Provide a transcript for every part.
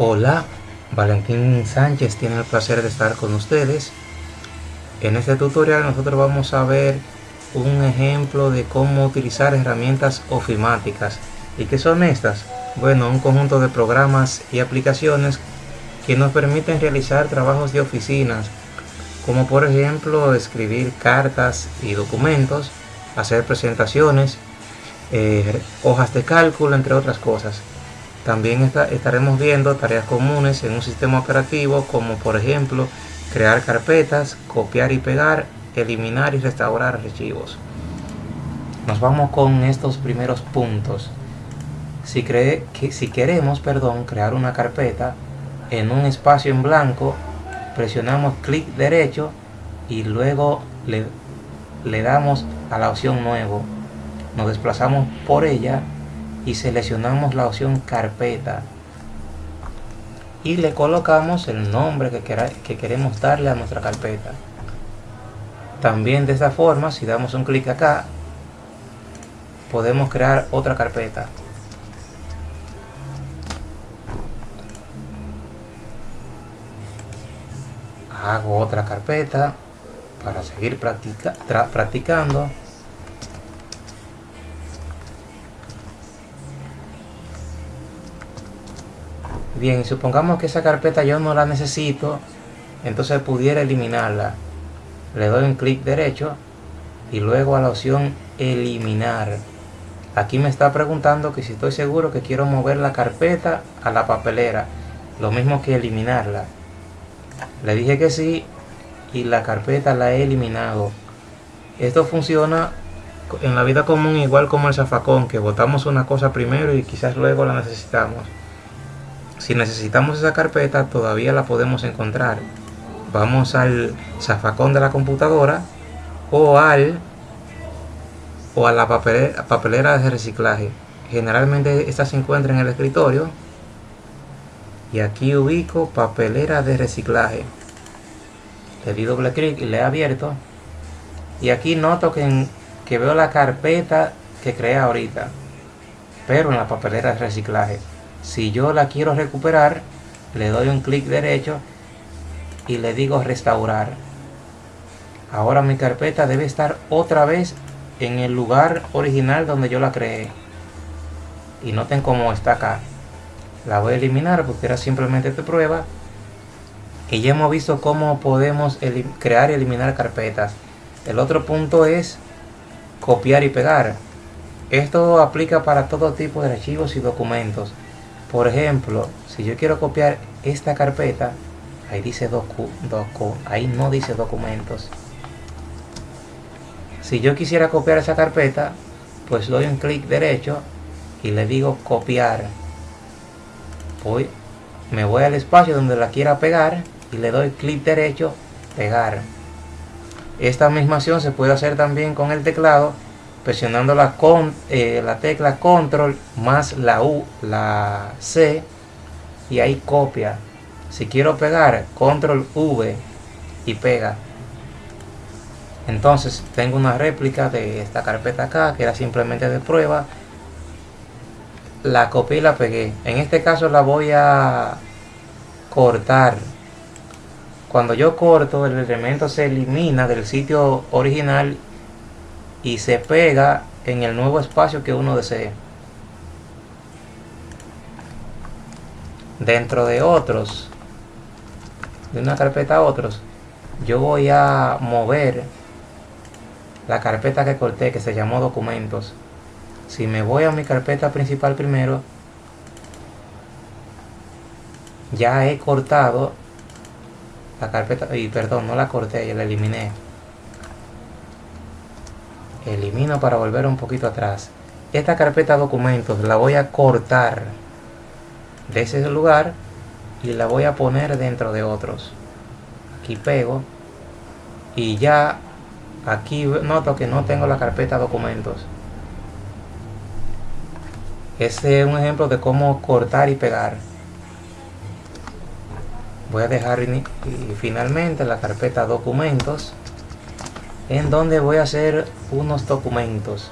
Hola, Valentín Sánchez tiene el placer de estar con ustedes. En este tutorial nosotros vamos a ver un ejemplo de cómo utilizar herramientas ofimáticas. ¿Y qué son estas? Bueno, un conjunto de programas y aplicaciones que nos permiten realizar trabajos de oficinas, como por ejemplo escribir cartas y documentos, hacer presentaciones, eh, hojas de cálculo, entre otras cosas. También estaremos viendo tareas comunes en un sistema operativo como por ejemplo crear carpetas, copiar y pegar, eliminar y restaurar archivos. Nos vamos con estos primeros puntos. Si, cree, que, si queremos perdón, crear una carpeta en un espacio en blanco, presionamos clic derecho y luego le, le damos a la opción nuevo. Nos desplazamos por ella y seleccionamos la opción carpeta. Y le colocamos el nombre que, que queremos darle a nuestra carpeta. También de esta forma si damos un clic acá podemos crear otra carpeta. Hago otra carpeta para seguir practicando Bien, supongamos que esa carpeta yo no la necesito, entonces pudiera eliminarla. Le doy un clic derecho y luego a la opción eliminar. Aquí me está preguntando que si estoy seguro que quiero mover la carpeta a la papelera. Lo mismo que eliminarla. Le dije que sí y la carpeta la he eliminado. Esto funciona en la vida común igual como el zafacón, que botamos una cosa primero y quizás luego la necesitamos. Si necesitamos esa carpeta, todavía la podemos encontrar. Vamos al zafacón de la computadora o al o a la papelera, de reciclaje. Generalmente esta se encuentra en el escritorio. Y aquí ubico papelera de reciclaje. Le di doble clic y le he abierto. Y aquí noto que, que veo la carpeta que creé ahorita. Pero en la papelera de reciclaje. Si yo la quiero recuperar, le doy un clic derecho y le digo restaurar. Ahora mi carpeta debe estar otra vez en el lugar original donde yo la creé. Y noten cómo está acá. La voy a eliminar porque era simplemente de prueba. Y ya hemos visto cómo podemos crear y eliminar carpetas. El otro punto es copiar y pegar. Esto aplica para todo tipo de archivos y documentos. Por ejemplo, si yo quiero copiar esta carpeta, ahí dice docu, docu, ahí no dice documentos. Si yo quisiera copiar esa carpeta, pues doy un clic derecho y le digo copiar. Voy, me voy al espacio donde la quiera pegar y le doy clic derecho, pegar. Esta misma acción se puede hacer también con el teclado presionando la, con, eh, la tecla control más la U, la C y ahí copia. Si quiero pegar, control V y pega. Entonces tengo una réplica de esta carpeta acá que era simplemente de prueba. La copié y la pegué. En este caso la voy a cortar. Cuando yo corto el elemento se elimina del sitio original y se pega en el nuevo espacio que uno desee. Dentro de otros, de una carpeta a otros, yo voy a mover la carpeta que corté que se llamó documentos. Si me voy a mi carpeta principal primero, ya he cortado la carpeta, y perdón, no la corté, ya la eliminé elimino para volver un poquito atrás. Esta carpeta documentos la voy a cortar de ese lugar y la voy a poner dentro de otros. Aquí pego y ya aquí noto que no tengo la carpeta documentos. Este es un ejemplo de cómo cortar y pegar. Voy a dejar y finalmente la carpeta documentos en donde voy a hacer unos documentos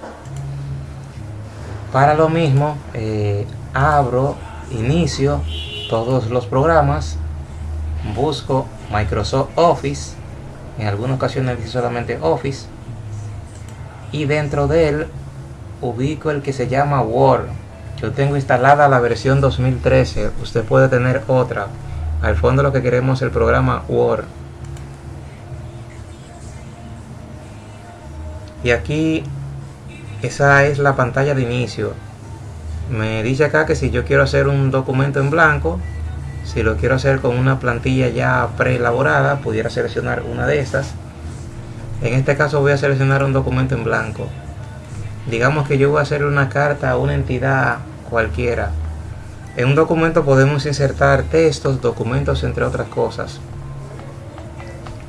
para lo mismo eh, abro inicio todos los programas, busco Microsoft Office, en algunas ocasiones solamente Office, y dentro de él ubico el que se llama Word. Yo tengo instalada la versión 2013, usted puede tener otra. Al fondo lo que queremos es el programa Word. Y aquí esa es la pantalla de inicio. Me dice acá que si yo quiero hacer un documento en blanco, si lo quiero hacer con una plantilla ya preelaborada, pudiera seleccionar una de estas. En este caso voy a seleccionar un documento en blanco. Digamos que yo voy a hacer una carta a una entidad cualquiera. En un documento podemos insertar textos, documentos, entre otras cosas.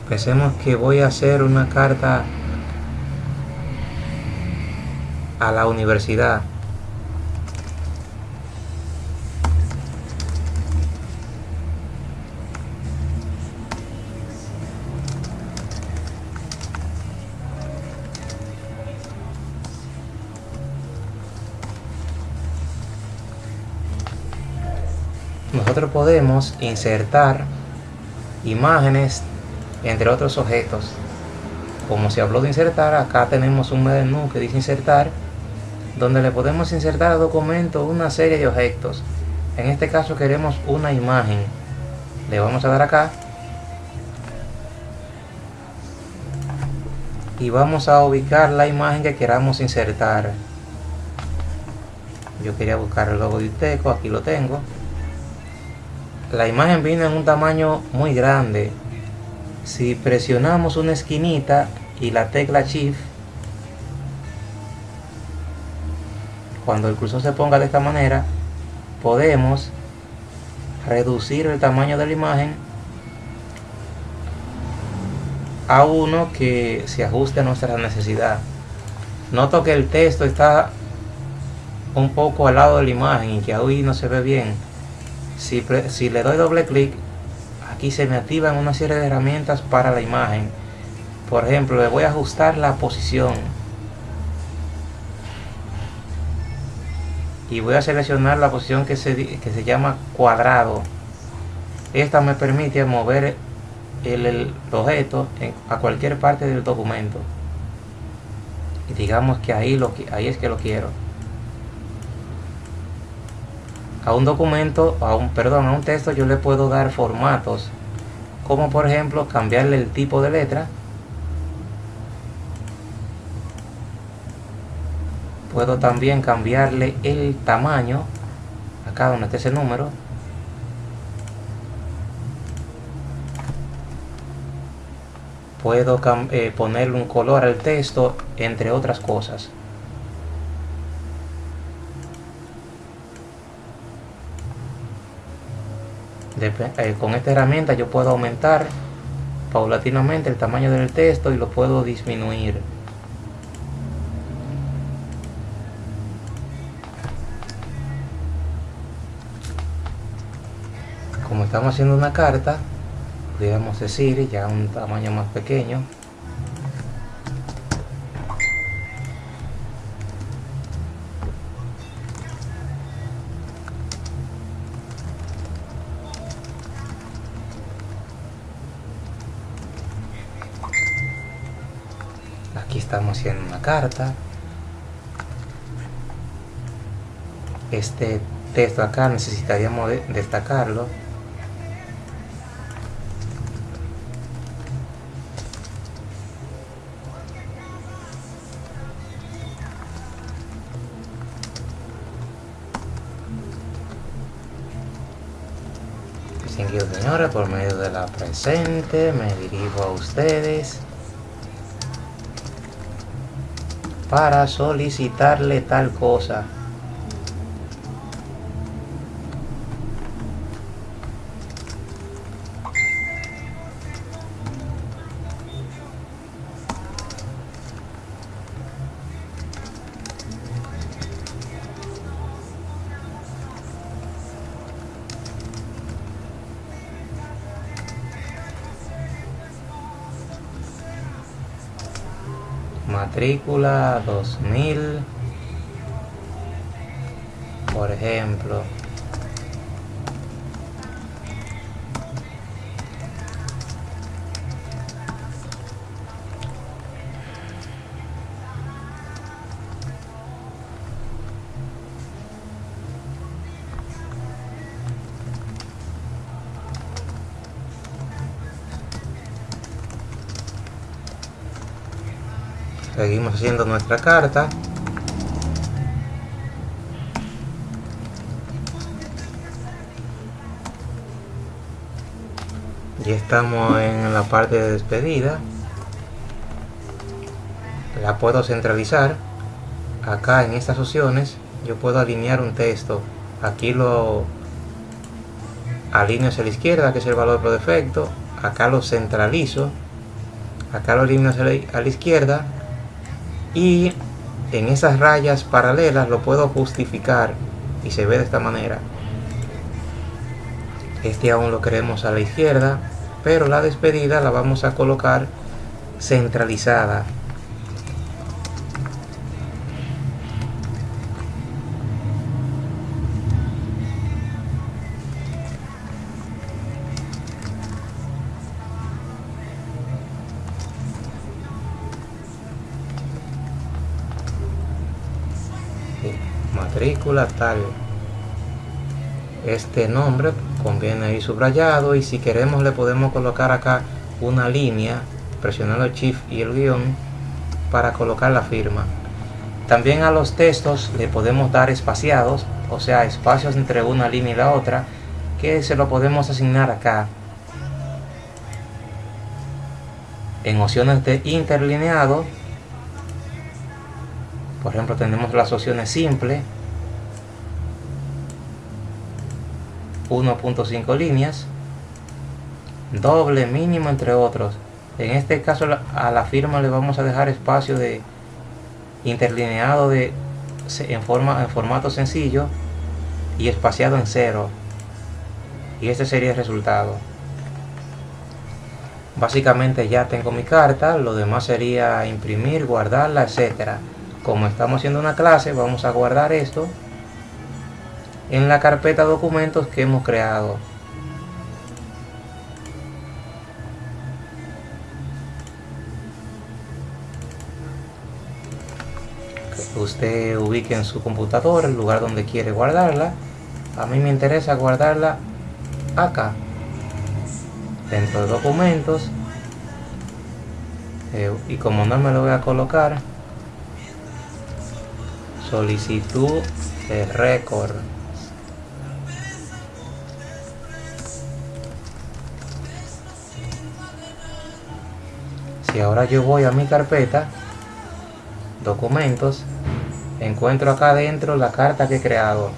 Pensemos que voy a hacer una carta a la universidad. nosotros podemos insertar imágenes entre otros objetos como se habló de insertar acá tenemos un menú que dice insertar donde le podemos insertar al documento una serie de objetos. En este caso queremos una imagen. Le vamos a dar acá. Y vamos a ubicar la imagen que queramos insertar. Yo quería buscar el logo de Uteco, aquí lo tengo. La imagen vino en un tamaño muy grande. Si presionamos una esquinita y la tecla shift cuando el cursor se ponga de esta manera podemos reducir el tamaño de la imagen a uno que se ajuste a nuestra necesidad noto que el texto está un poco al lado de la imagen y que hoy no se ve bien si, si le doy doble clic, aquí se me activan una serie de herramientas para la imagen. Por ejemplo, le voy a ajustar la posición. Y voy a seleccionar la posición que se, que se llama cuadrado. Esta me permite mover el, objeto a cualquier parte del documento. Y digamos que ahí, lo, ahí es que lo quiero a un documento, a un, perdón, a un texto yo le puedo dar formatos, como por ejemplo cambiarle el tipo de letra. Puedo también cambiarle el tamaño, acá donde está ese número. Puedo eh, ponerle un color al texto, entre otras cosas. Eh, con esta herramienta yo puedo aumentar paulatinamente el tamaño del texto y lo puedo disminuir estamos haciendo una carta podríamos decir ya un tamaño más pequeño. Estamos haciendo una carta. Este texto acá necesitaríamos destacarlo presente me dirijo a ustedes para solicitarle tal cosa. Matrícula 2000 por ejemplo seguimos haciendo nuestra carta. Ya estamos en la parte de despedida. La puedo centralizar acá en estas opciones. Yo puedo alinear un texto. Aquí lo alineo hacia la izquierda que es el valor por defecto. Acá lo centralizo. Acá lo alineo hacia la izquierda y en esas rayas paralelas lo puedo justificar y se ve de esta manera. Este aún lo queremos a la izquierda pero la despedida la vamos a colocar centralizada tal este nombre conviene ir subrayado y si queremos le podemos colocar acá una línea presionando el shift y el guion para colocar la firma. También a los textos le podemos dar espaciados o sea espacios entre una línea y la otra que se lo podemos asignar acá en opciones de interlineado. Por ejemplo tenemos las opciones simple 1.5 líneas, doble, mínimo, entre otros. En este caso a la firma le vamos a dejar espacio de interlineado de, en, forma, en formato sencillo y espaciado en cero. Y este sería el resultado. Básicamente ya tengo mi carta, lo demás sería imprimir, guardarla, etcétera. Como estamos haciendo una clase, vamos a guardar esto en la carpeta documentos que hemos creado. usted ubique en su computadora el lugar donde quiere guardarla. A mí me interesa guardarla acá, dentro de documentos. Eh, y como no me lo voy a colocar, solicitud de récord. Ahora yo voy a mi carpeta, documentos, encuentro acá adentro la carta que he creado.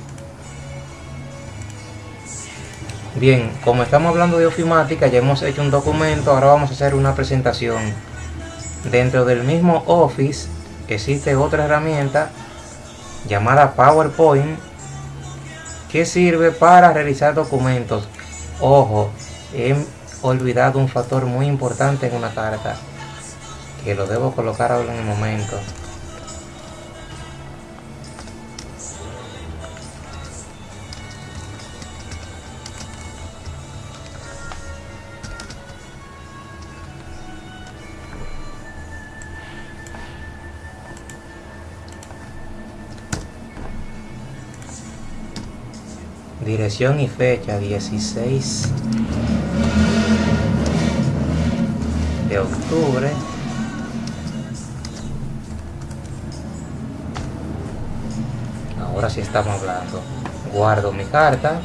Bien, como estamos hablando de ofimática, ya hemos hecho un documento, ahora vamos a hacer una presentación. Dentro del mismo Office existe otra herramienta llamada PowerPoint que sirve para realizar documentos. Ojo, he olvidado un factor muy importante en una carta que lo debo colocar ahora en el momento. Dirección y fecha 16 de octubre ahora sí estamos hablando. Guardo mi carta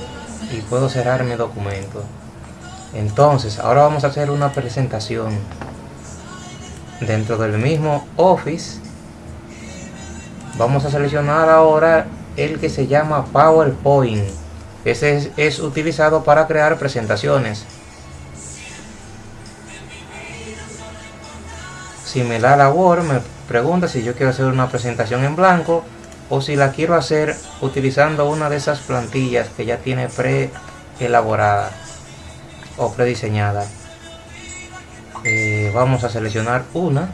y puedo cerrar mi documento. Entonces ahora vamos a hacer una presentación dentro del mismo office. Vamos a seleccionar ahora el que se llama powerpoint. Ese es, utilizado para crear presentaciones. Si me da la Word me pregunta si yo quiero hacer una presentación en blanco o si la quiero hacer utilizando una de esas plantillas que ya tiene pre elaborada o prediseñada eh, vamos a seleccionar una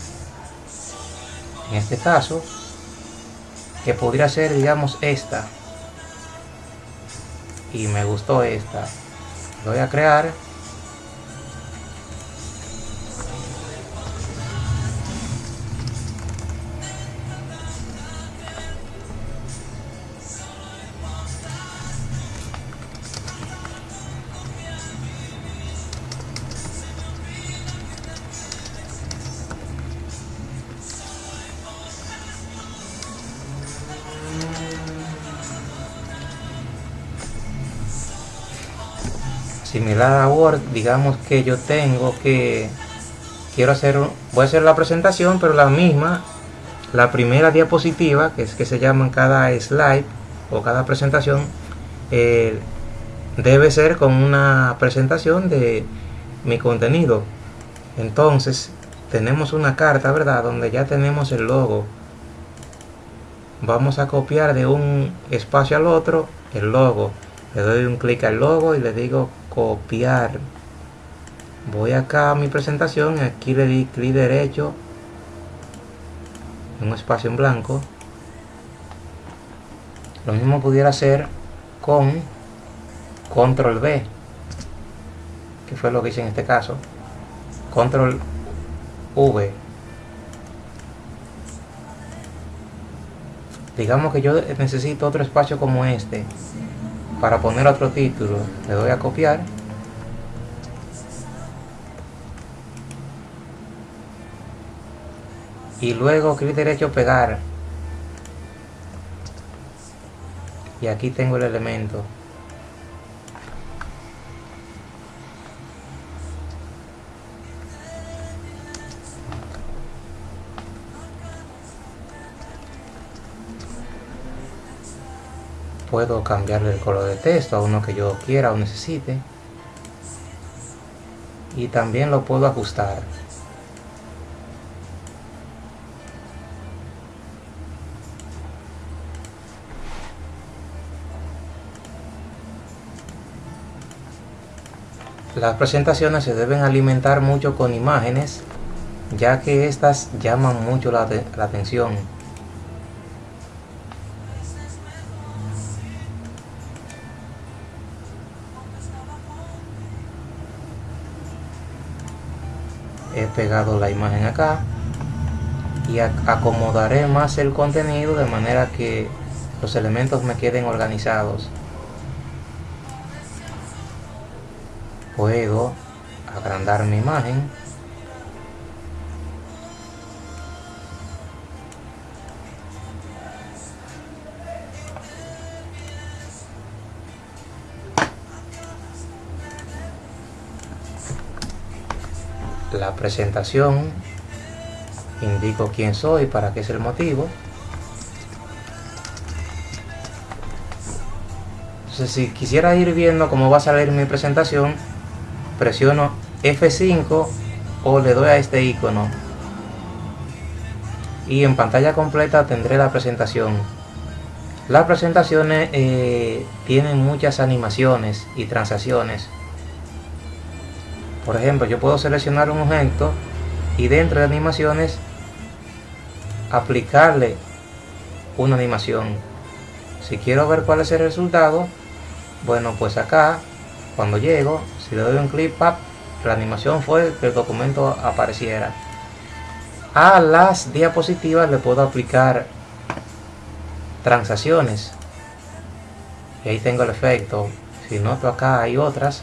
en este caso que podría ser digamos esta. Y me gustó esta. Voy a crear similar a Word, digamos que yo tengo que quiero hacer, voy a hacer la presentación, pero la misma, la primera diapositiva, que es que se llama cada slide o cada presentación, eh, debe ser con una presentación de mi contenido. Entonces, tenemos una carta, ¿verdad? Donde ya tenemos el logo. Vamos a copiar de un espacio al otro el logo. Le doy un clic al logo y le digo copiar. Voy acá a mi presentación aquí le di clic derecho un espacio en blanco. Lo mismo pudiera hacer con control B que fue lo que hice en este caso. Control V. Digamos que yo necesito otro espacio como este para poner otro título le doy a copiar. Y luego clic derecho pegar. Y aquí tengo el elemento puedo cambiarle el color de texto a uno que yo quiera o necesite y también lo puedo ajustar Las presentaciones se deben alimentar mucho con imágenes, ya que estas llaman mucho la, atención. Pegado la imagen acá y acomodaré más el contenido de manera que los elementos me queden organizados. puedo agrandar mi imagen presentación indico quién soy para qué es el motivo. Entonces si quisiera ir viendo cómo va a salir mi presentación presiono F5 o le doy a este icono. Y en pantalla completa tendré la presentación. Las presentaciones eh, tienen muchas animaciones y transacciones por ejemplo yo puedo seleccionar un objeto y dentro de animaciones aplicarle una animación si quiero ver cuál es el resultado bueno pues acá cuando llego si le doy un clic, la animación fue que el documento apareciera. A las diapositivas le puedo aplicar transacciones. Y ahí tengo el efecto. Si noto acá hay otras.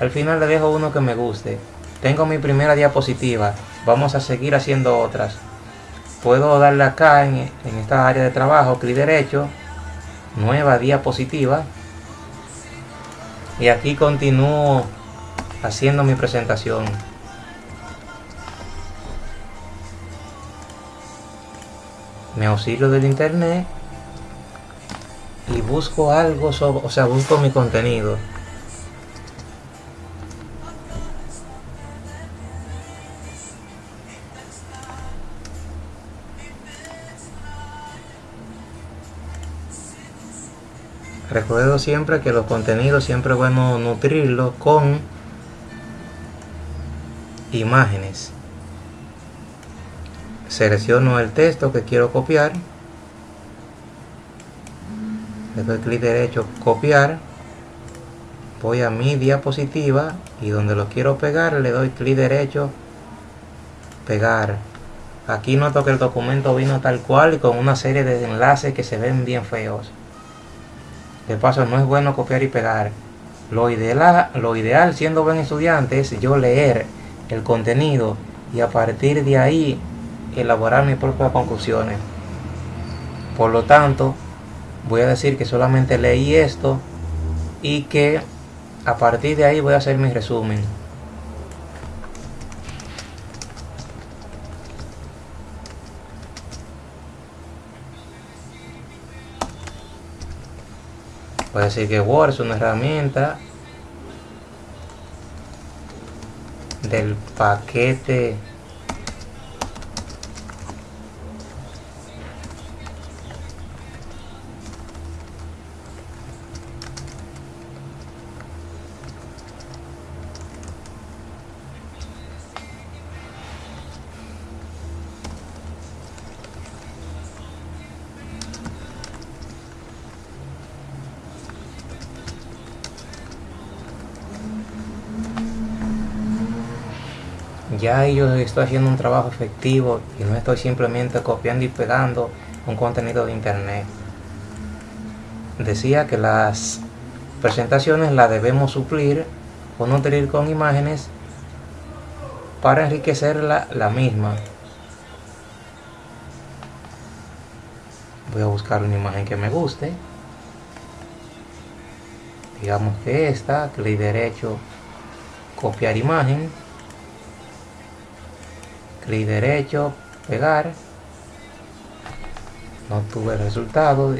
Al final le dejo uno que me guste. Tengo mi primera diapositiva. Vamos a seguir haciendo otras. Puedo darle acá en, en esta área de trabajo, clic derecho, nueva diapositiva y aquí continúo haciendo mi presentación me auxilio del internet y busco algo sobre, o sea busco mi contenido Recuerdo siempre que los contenidos siempre es bueno nutrirlos con imágenes. Selecciono el texto que quiero copiar. Le doy clic derecho, copiar. Voy a mi diapositiva y donde lo quiero pegar le doy clic derecho, pegar. Aquí noto que el documento vino tal cual y con una serie de enlaces que se ven bien feos. De paso, no es bueno copiar y pegar. Lo ideal, lo ideal siendo buen estudiante es yo leer el contenido y a partir de ahí elaborar mis propias conclusiones. Por lo tanto, voy a decir que solamente leí esto y que a partir de ahí voy a hacer mi resumen voy a decir que Word es una herramienta del paquete ya yo estoy haciendo un trabajo efectivo y no estoy simplemente copiando y pegando un contenido de internet. Decía que las presentaciones las debemos suplir o nutrir con imágenes para enriquecer la, la misma. Voy a buscar una imagen que me guste. Digamos que esta, clic derecho, copiar imagen clic derecho, pegar, no tuve resultado.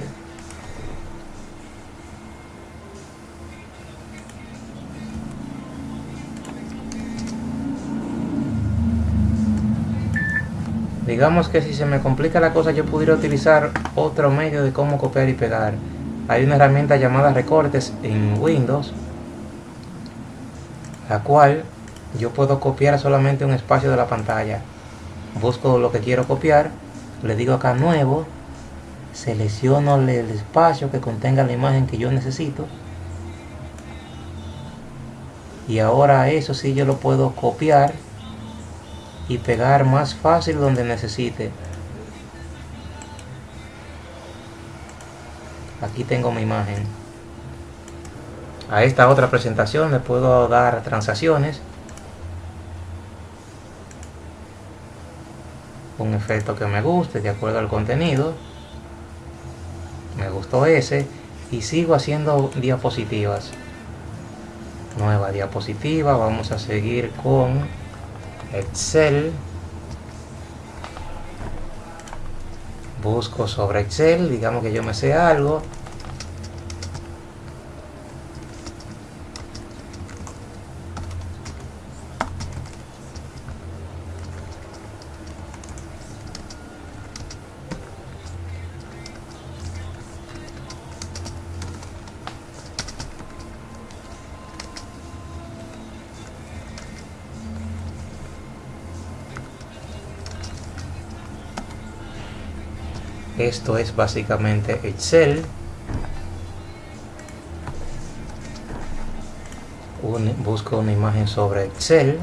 Digamos que si se me complica la cosa yo pudiera utilizar otro medio de cómo copiar y pegar. Hay una herramienta llamada recortes en Windows, la cual yo puedo copiar solamente un espacio de la pantalla busco lo que quiero copiar le digo acá nuevo selecciono el espacio que contenga la imagen que yo necesito. Y ahora eso sí yo lo puedo copiar y pegar más fácil donde necesite. Aquí tengo mi imagen. A esta otra presentación le puedo dar transacciones un efecto que me guste de acuerdo al contenido me gustó ese y sigo haciendo diapositivas nueva diapositiva vamos a seguir con Excel. Busco sobre Excel digamos que yo me sé algo esto es básicamente Excel. Busco una imagen sobre Excel.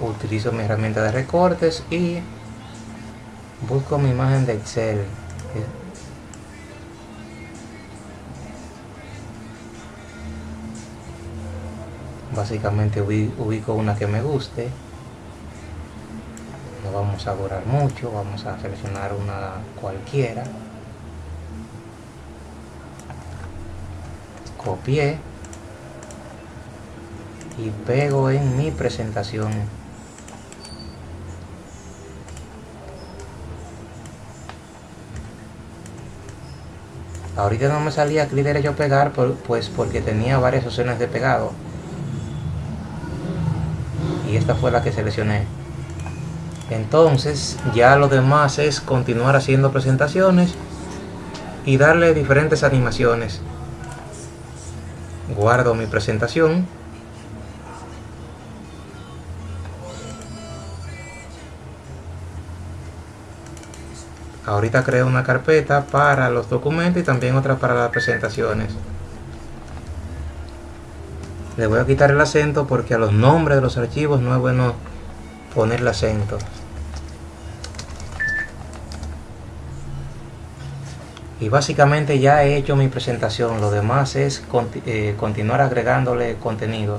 Utilizo mi herramienta de recortes y busco mi imagen de Excel básicamente ubico una que me guste. No vamos a durar mucho vamos a seleccionar una cualquiera. Copié. Y pego en mi presentación. Ahorita no me salía clic derecho pegar pues porque tenía varias opciones de pegado fue la que seleccioné. Entonces ya lo demás es continuar haciendo presentaciones y darle diferentes animaciones. Guardo mi presentación. Ahorita creo una carpeta para los documentos y también otra para las presentaciones le voy a quitar el acento porque a los nombres de los archivos no es bueno ponerle acento. Y básicamente ya he hecho mi presentación. Lo demás es eh, continuar agregándole contenido.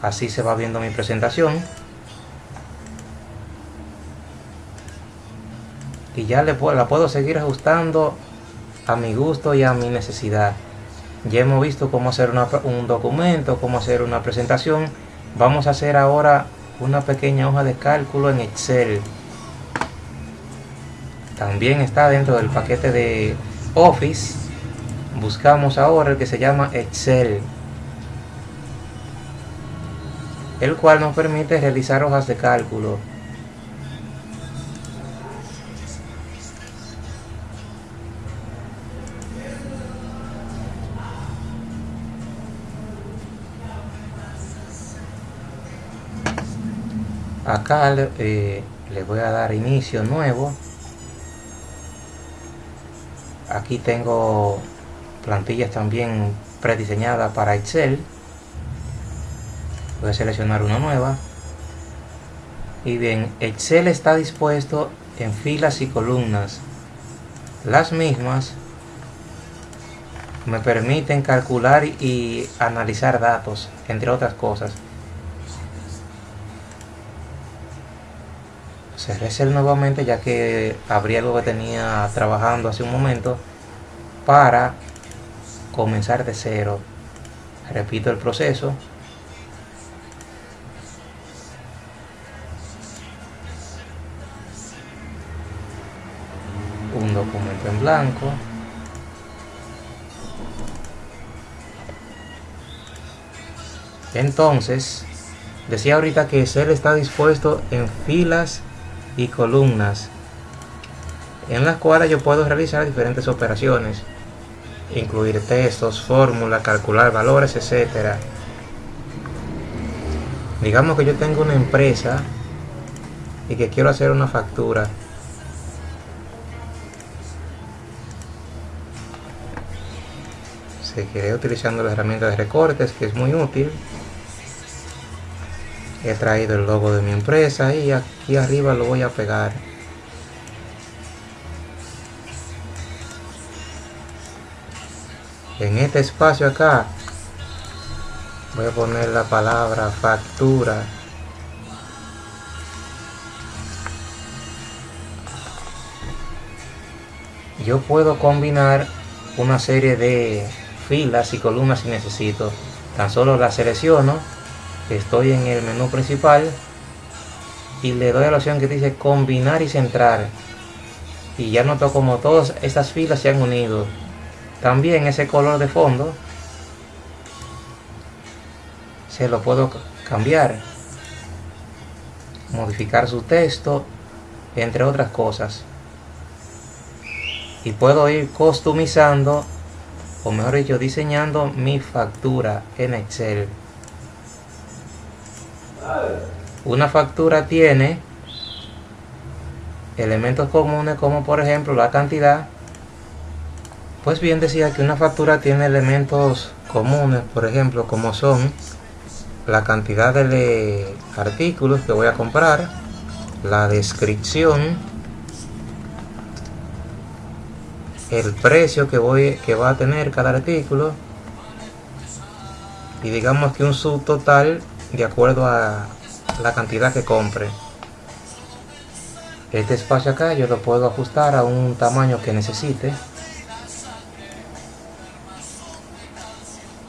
Así se va viendo mi presentación. Y ya le puedo, la puedo seguir ajustando a mi gusto y a mi necesidad ya hemos visto cómo hacer un documento cómo hacer una presentación. Vamos a hacer ahora una pequeña hoja de cálculo en Excel. También está dentro del paquete de Office. Buscamos ahora el que se llama Excel el cual nos permite realizar hojas de cálculo acá eh, le voy a dar inicio nuevo. Aquí tengo plantillas también prediseñadas para Excel. Voy a seleccionar una nueva. Y bien Excel está dispuesto en filas y columnas. Las mismas me permiten calcular y analizar datos entre otras cosas cerré Excel nuevamente ya que abrí algo que tenía trabajando hace un momento para comenzar de cero. Repito el proceso. Un documento en blanco. Entonces decía ahorita que Excel está dispuesto en filas y columnas en las cuales yo puedo realizar diferentes operaciones incluir textos, fórmulas, calcular valores, etcétera. Digamos que yo tengo una empresa y que quiero hacer una factura. Seguiré utilizando la herramienta de recortes que es muy útil he traído el logo de mi empresa y aquí arriba lo voy a pegar. En este espacio acá voy a poner la palabra factura. Yo puedo combinar una serie de filas y columnas si necesito. Tan solo la selecciono estoy en el menú principal y le doy a la opción que dice combinar y centrar. Y ya noto como todas estas filas se han unido. También ese color de fondo se lo puedo cambiar modificar su texto entre otras cosas. Y puedo ir customizando o mejor dicho diseñando mi factura en Excel una factura tiene elementos comunes como por ejemplo la cantidad. Pues bien decía que una factura tiene elementos comunes, por ejemplo, como son la cantidad de artículos que voy a comprar, la descripción, el precio que voy que va a tener cada artículo y digamos que un subtotal de acuerdo a la cantidad que compre. Este espacio acá yo lo puedo ajustar a un tamaño que necesite.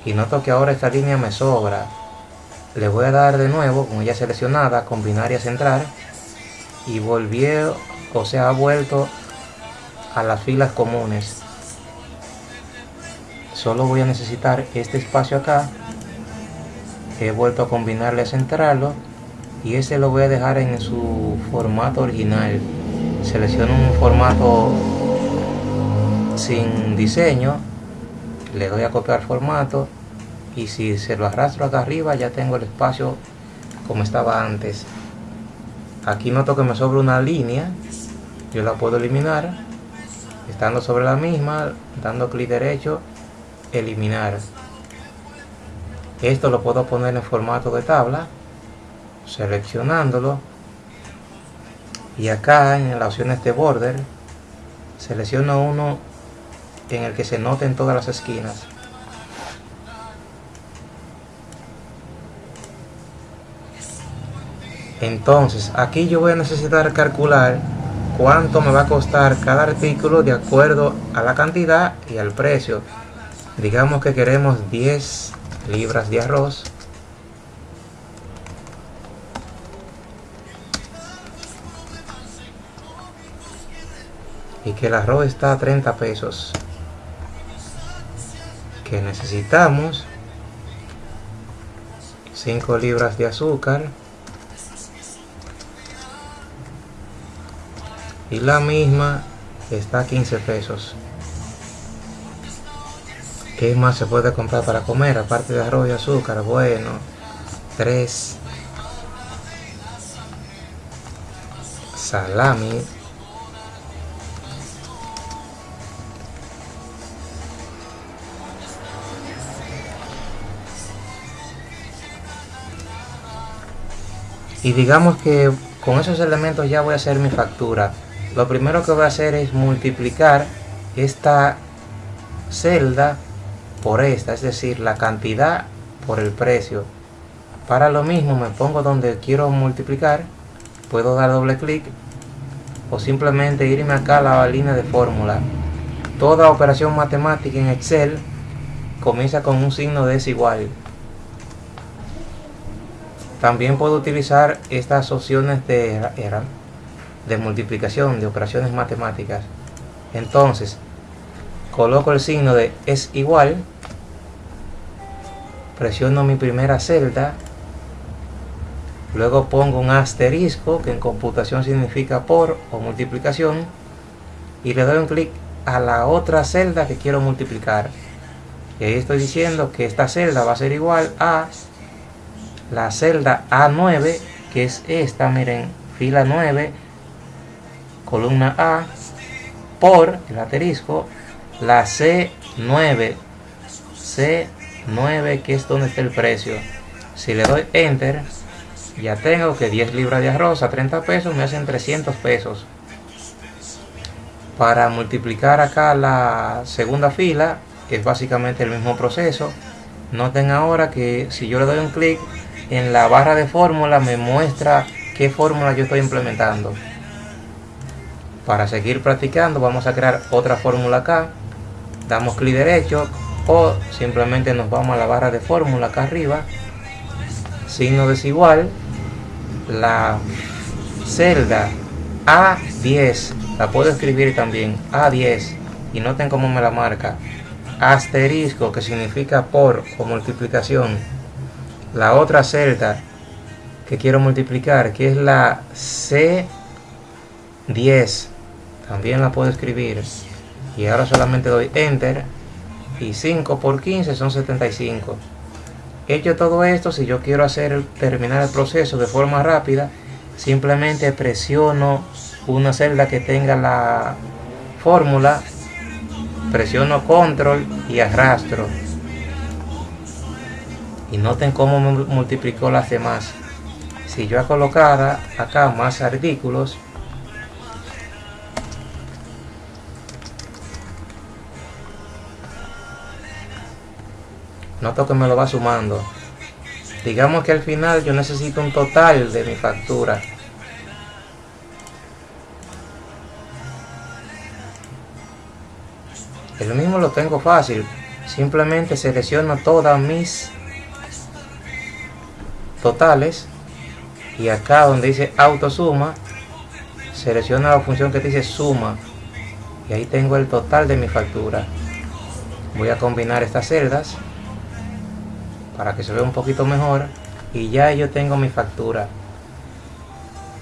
Y noto que ahora esta línea me sobra. Le voy a dar de nuevo con ella seleccionada combinar y centrar y volvió o sea ha vuelto a las filas comunes. Solo voy a necesitar este espacio acá he vuelto a combinarle a centrarlo y ese lo voy a dejar en su formato original. Selecciono un formato sin diseño le doy a copiar formato y si se lo arrastro acá arriba ya tengo el espacio como estaba antes. Aquí noto que me sobra una línea yo la puedo eliminar estando sobre la misma dando clic derecho eliminar esto lo puedo poner en formato de tabla seleccionándolo y acá en las opciones de border selecciono uno en el que se noten todas las esquinas. Entonces aquí yo voy a necesitar calcular cuánto me va a costar cada artículo de acuerdo a la cantidad y al precio. Digamos que queremos 10 libras de arroz. Y que el arroz está a 30 pesos. Que necesitamos 5 libras de azúcar. Y la misma está a 15 pesos ¿qué más se puede comprar para comer? aparte de arroz y azúcar, bueno 3 salami. Y digamos que con esos elementos ya voy a hacer mi factura. Lo primero que voy a hacer es multiplicar esta celda por esta es decir la cantidad por el precio. Para lo mismo me pongo donde quiero multiplicar puedo dar doble clic o simplemente irme acá a la línea de fórmula. Toda operación matemática en Excel comienza con un signo desigual. También puedo utilizar estas opciones de, de multiplicación, de operaciones matemáticas. Entonces, coloco el signo de es igual, presiono mi primera celda, luego pongo un asterisco, que en computación significa por o multiplicación, y le doy un clic a la otra celda que quiero multiplicar. Y ahí estoy diciendo que esta celda va a ser igual a la celda A9, que es esta, miren, fila 9, columna A, por el asterisco, la C9, C9, que es donde está el precio. Si le doy Enter, ya tengo que 10 libras de arroz a 30 pesos me hacen 300 pesos. Para multiplicar acá la segunda fila, es básicamente el mismo proceso. Noten ahora que si yo le doy un clic, en la barra de fórmula me muestra qué fórmula yo estoy implementando. Para seguir practicando vamos a crear otra fórmula acá. Damos clic derecho o simplemente nos vamos a la barra de fórmula acá arriba. Signo desigual. La celda A10 la puedo escribir también A10 y noten cómo me la marca. Asterisco que significa por o multiplicación la otra celda que quiero multiplicar, que es la C10, también la puedo escribir. Y ahora solamente doy Enter. Y 5 por 15 son 75. Hecho todo esto, si yo quiero hacer terminar el proceso de forma rápida, simplemente presiono una celda que tenga la fórmula, presiono control y arrastro y noten cómo multiplicó las demás si yo colocara acá más artículos noto que me lo va sumando. Digamos que al final yo necesito un total de mi factura. El mismo lo tengo fácil. Simplemente selecciono todas mis totales y acá donde dice auto suma selecciona la función que dice suma. Y ahí tengo el total de mi factura. Voy a combinar estas celdas para que se vea un poquito mejor y ya yo tengo mi factura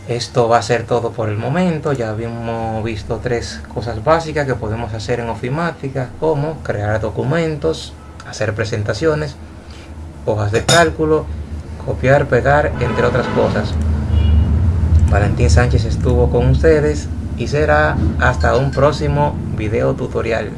esto va a ser todo por el momento ya habíamos visto tres cosas básicas que podemos hacer en ofimática como crear documentos hacer presentaciones hojas de cálculo copiar, pegar, entre otras cosas. Valentín Sánchez estuvo con ustedes y será hasta un próximo video tutorial.